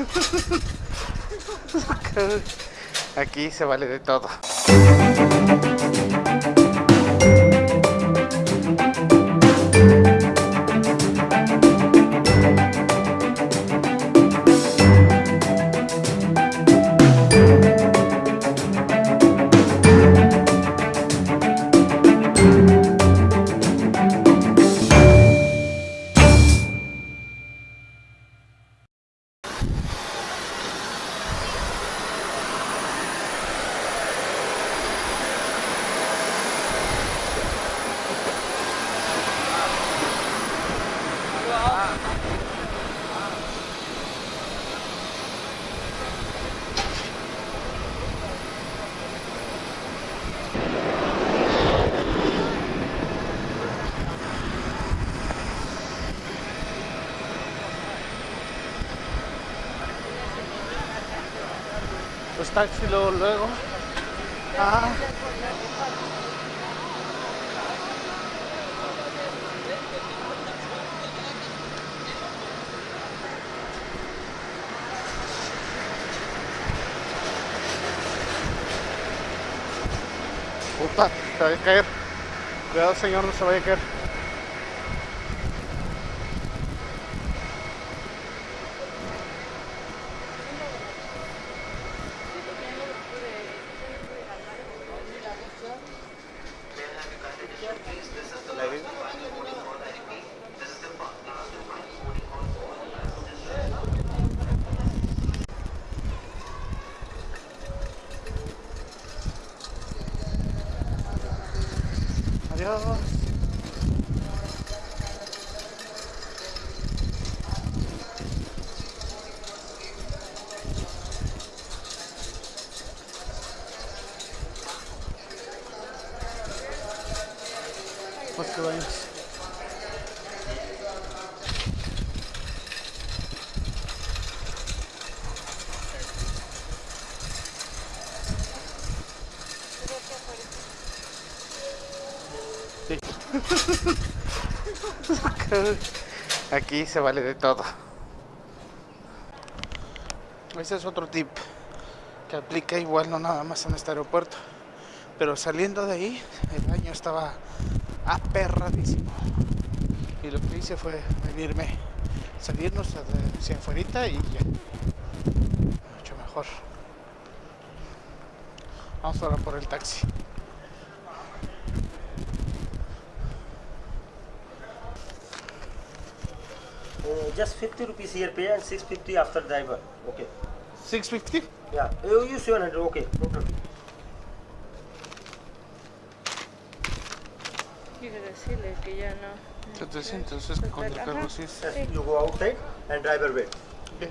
Aquí se vale de todo. Los taxis luego, luego. Ah. Puta, se vaya a caer. Cuidado señor, no se vaya a caer. Adios. What's the range? Aquí se vale de todo. Ese es otro tip que aplica igual no nada más en este aeropuerto. Pero saliendo de ahí, el baño estaba aperradísimo. Y lo que hice fue venirme, salirnos hacia afuera y ya. Mucho mejor. Vamos ahora por el taxi. Uh, just 50 rupees here pay and 650 after driver. Okay. 650? Yeah. You use 700. Okay. No problem. Quiero decirle que ya no. 700 es con el cargo, sí. es- Yes. You go outside and driver wait. Bien.